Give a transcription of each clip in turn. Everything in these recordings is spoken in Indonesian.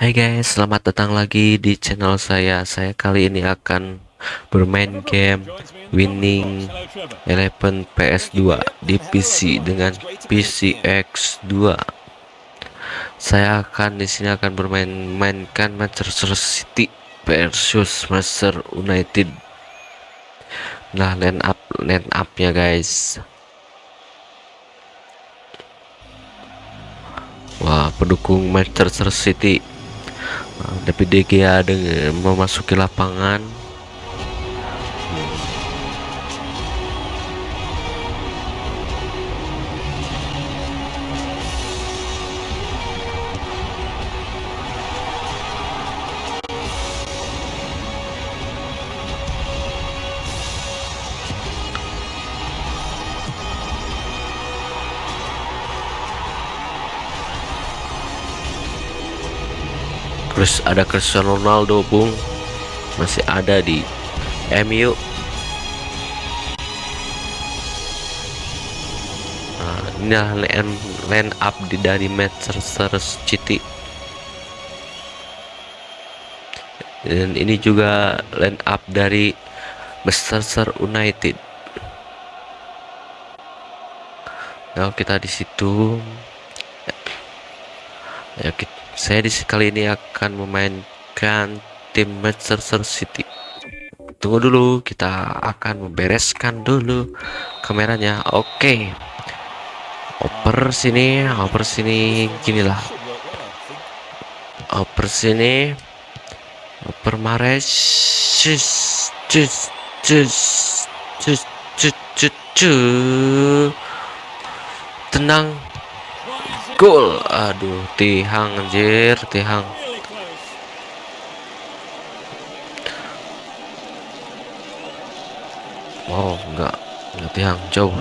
Hai guys, selamat datang lagi di channel saya. Saya kali ini akan bermain game Winning Eleven PS2 di PC dengan PCX2. Saya akan di sini akan bermain mainkan Manchester City versus Manchester United. Nah, line up line upnya guys. Wah, pendukung Manchester City. David De Gea dengan memasuki lapangan. Terus ada Cristiano Ronaldo, Bung. Masih ada di MU. Nah, ini line, up dari Manchester City. Dan ini juga line up dari Manchester United. Nah, kita di situ. Ya, kita saya di kali ini akan memainkan tim Manchester City. Tunggu dulu, kita akan membereskan dulu kameranya. Oke. Oper sini, oper sini ginilah. Oper sini. Oper Mares. Tenang, gol. Aduh tihang anjir tihang. Oh enggak enggak tihang jauh.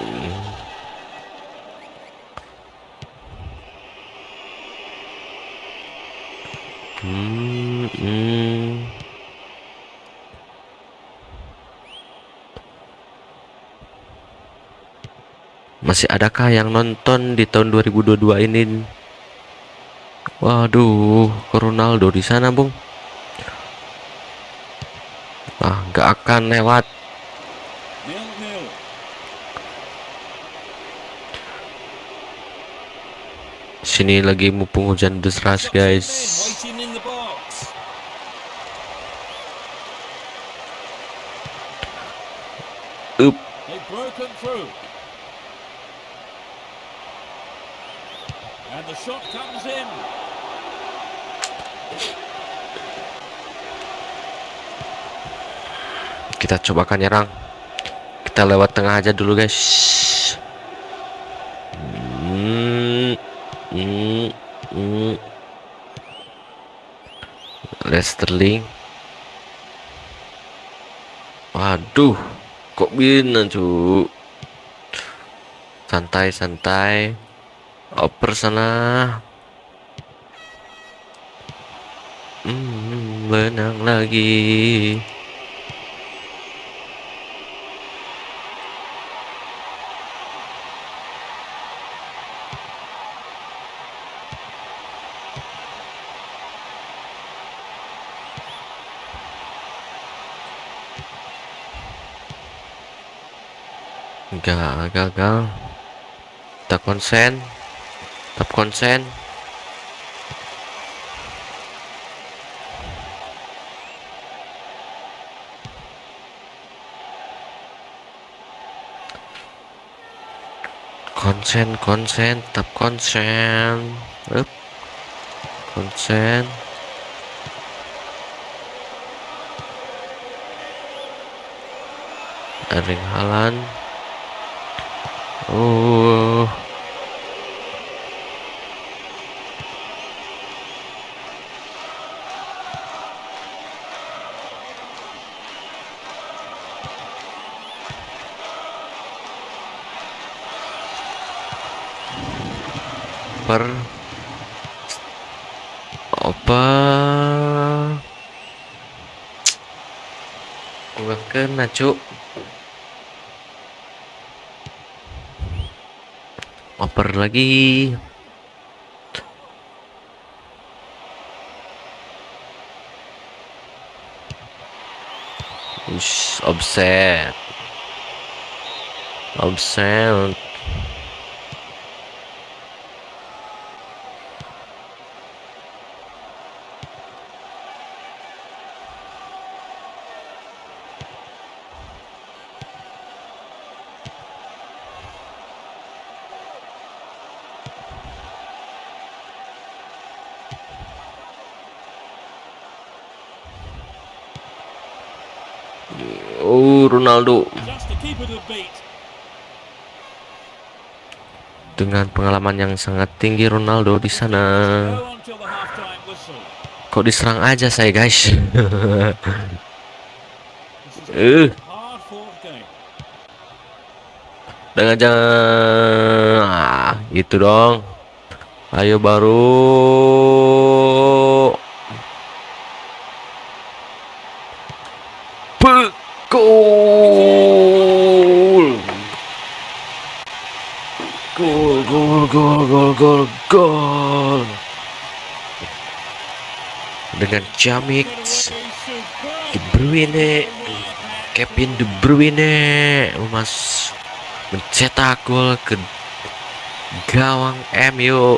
Hmm, Masih adakah yang nonton di tahun 2022 ini? Waduh, Ronaldo di sana, Bung. Ah, nggak akan lewat. Sini lagi mumpung hujan deras, guys. Up. And the shot comes in. Kita cobakan nyerang. Kita lewat tengah aja dulu, guys. Hmm. Waduh, kok bina cu? Santai, santai. Oper sana. Hmm, benang lagi. Enggak, gagal. Kita konsen. Tetap konsen. Konsen, konsen, tetap konsen. Up. Konsen. Erling Haaland. Oh. Gak kena cuk Oper lagi. Ush, offset. Offset Oh Ronaldo dengan pengalaman yang sangat tinggi Ronaldo di sana. Kok diserang aja saya guys? Eh. dengan jangan ah, gitu dong. Ayo baru. Pe- Gol. Gol, gol, gol, gol. Dengan Jamik. De Bruyne Kevin De Bruyne Mas mencetak gol ke gawang MU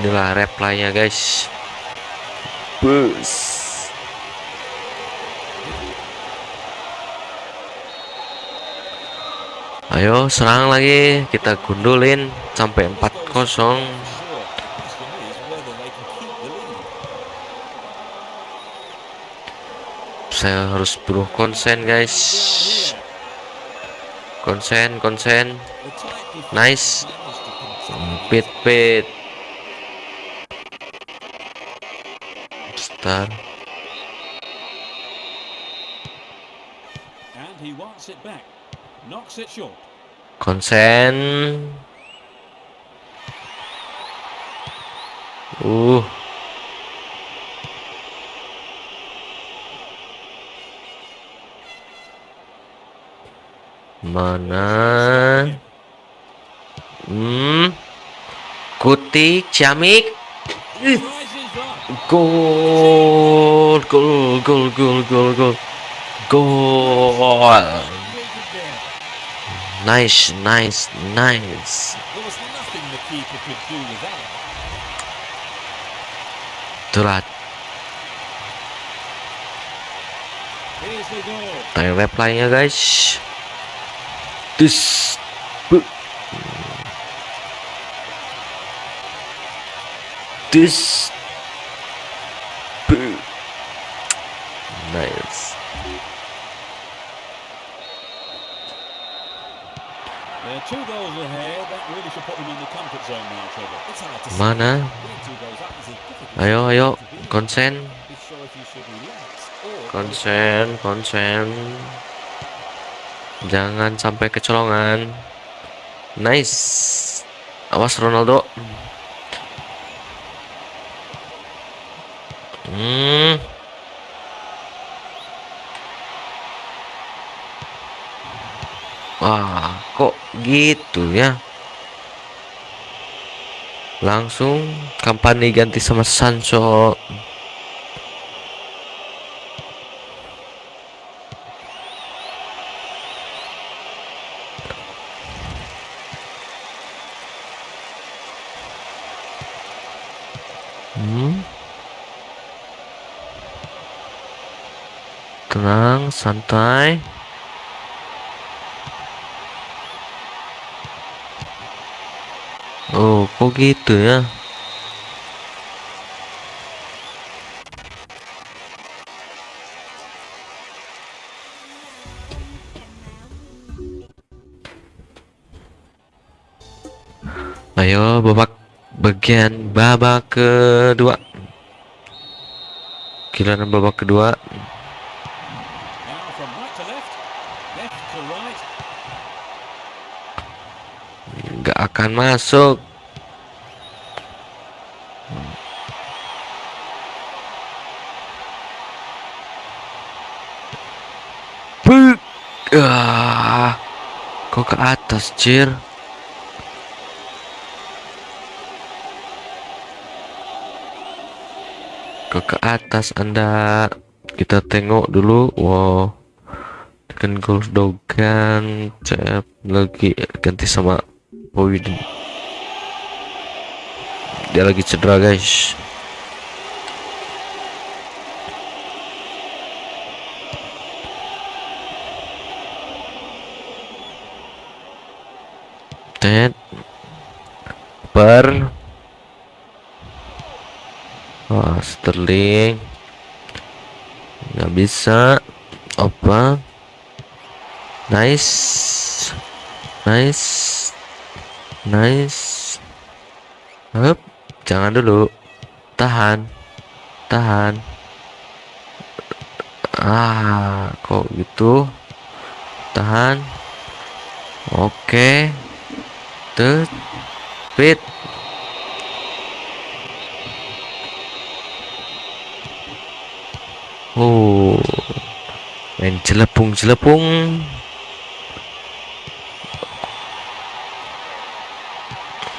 inilah reply-nya guys bus ayo serang lagi kita gundulin sampai 4-0 Sure. Question is whether they can keep the lead. saya harus buruh konsen guys konsen konsen Nice. pit pit star And he wants it back. Knocks it short. Konsen. Uh. Mana? Hmm. Kutik ciamik gol gol gol gol gol gol gol. Nice nice nice There was nothing the keeper could do with that. itulah Here's the goal. time reply-nya guys dus Bu- dus Bu- nice mana ayo ayo. konsen konsen konsen jangan sampai kecolongan. Nice. Awas Ronaldo. Hmm. Wah kok gitu ya langsung kampanye ganti sama Sancho Hmm. Tenang, santai. Oh, kok gitu ya? Ayo babak bagian babak kedua. Giliran babak kedua. Now from right Ah, kok ke atas, Cir? Kok ke atas Anda? Kita tengok dulu. Wow. Tekan golf dogan, cep lagi ganti sama Boyd. Dia lagi cedera, guys. Ted per Wah, Sterling. Nggak bisa. Apa? Nice. Nice. Nice. Hup, jangan dulu. Tahan. Tahan. Ah kok gitu? Tahan. Oke tuh fit oh main jelepung jelepung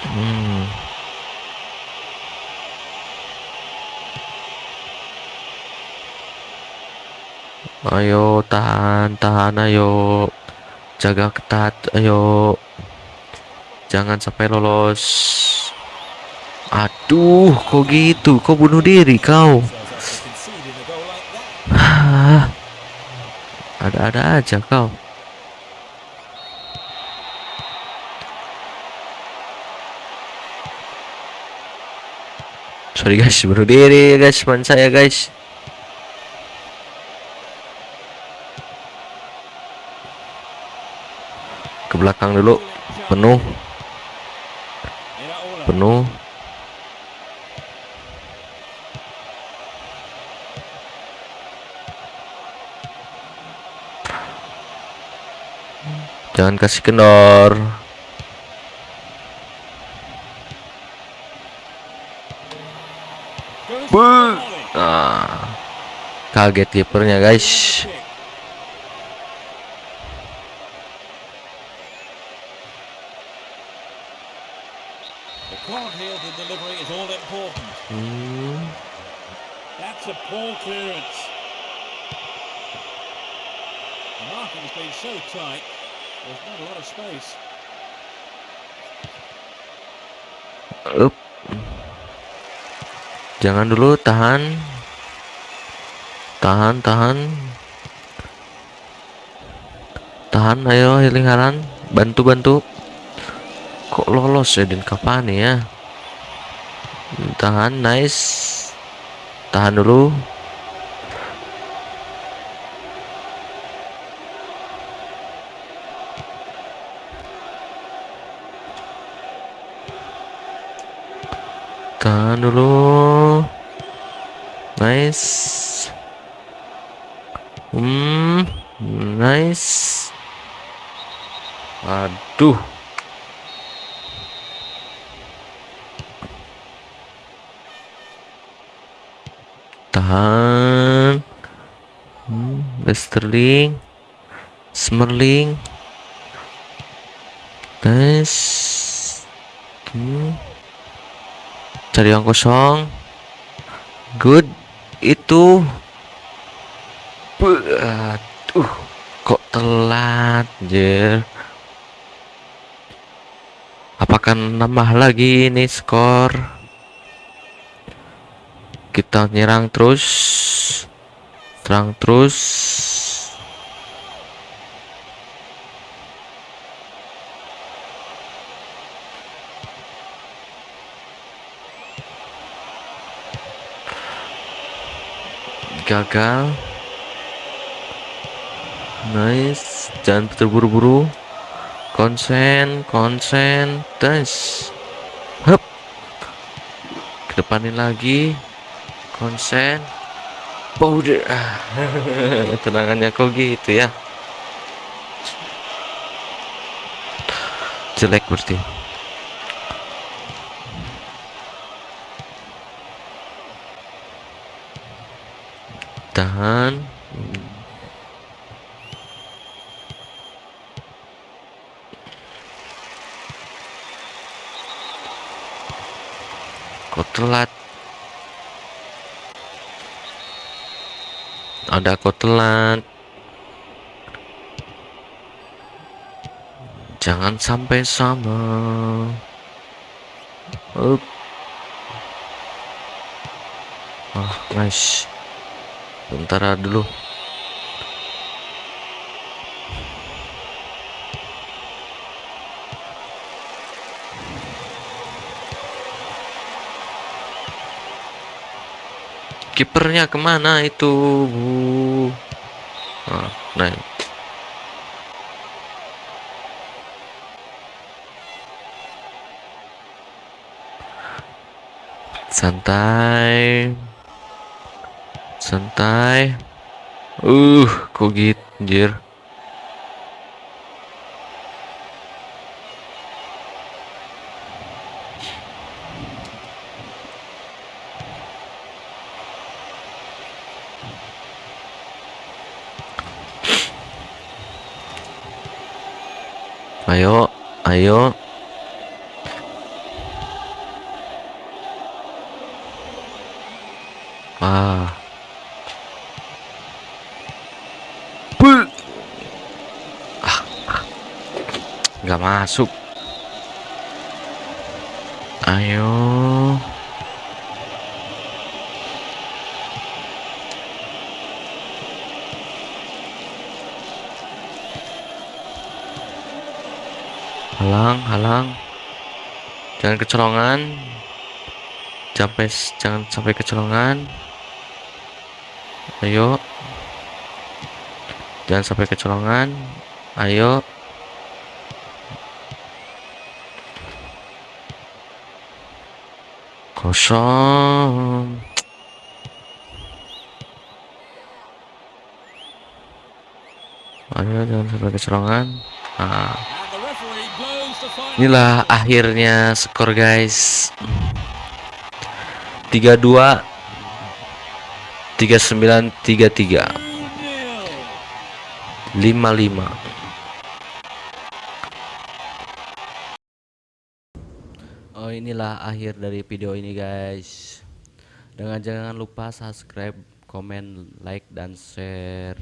hmm. ayo tahan tahan ayo. Jaga ketat ayo jangan sampai lolos aduh kok gitu kok bunuh diri kau. Ah, ada-ada aja kau. Sorry guys, bunuh diri guys, teman saya guys. Ke belakang dulu, penuh. Penuh. Jangan kasih kendor. Goes for the volley. Ah, kaget kipernya guys. The marking's been so tight, there's not a lot of space. up. Jangan dulu tahan. Tahan, tahan. Tahan, ayo healing haran. Bantu, bantu. Kok lolos ya Din Cavani ya? Tahan, nice. Tahan dulu. Tahan dulu. Nice. Hmm, nice. Aduh. Tahan. Hmm, Westerling. Smerling. Nice. Hmm cari yang kosong. Good. Itu. Aduh kok telat jer? Apakah nambah lagi ini skor? Kita nyerang terus. Serang terus gagal. Nice. Jangan terburu-buru. Konsen konsen. Tes hup. Kedepanin lagi. Konsen. Powder. Tenangannya kok gitu ya? Jelek berarti tahan. Kok telat ada kok telat jangan sampai sama. Up. Oh nice bentar dulu. Kipernya ke mana itu Bu? Ah, nah santai santai. Uh kok gitu anjir. Ayo ayo ah Bul. ah nggak masuk. Ayo. Halang halang. Jangan kecolongan. Sampai jangan sampai kecolongan. Ayo. Jangan sampai kecolongan. Ayo kosong ayo jangan sampai kecolongan nah. Inilah akhirnya skor guys 32 39 33 2-0. 55 inilah akhir dari video ini guys. Dengan jangan lupa subscribe, komen, like, dan share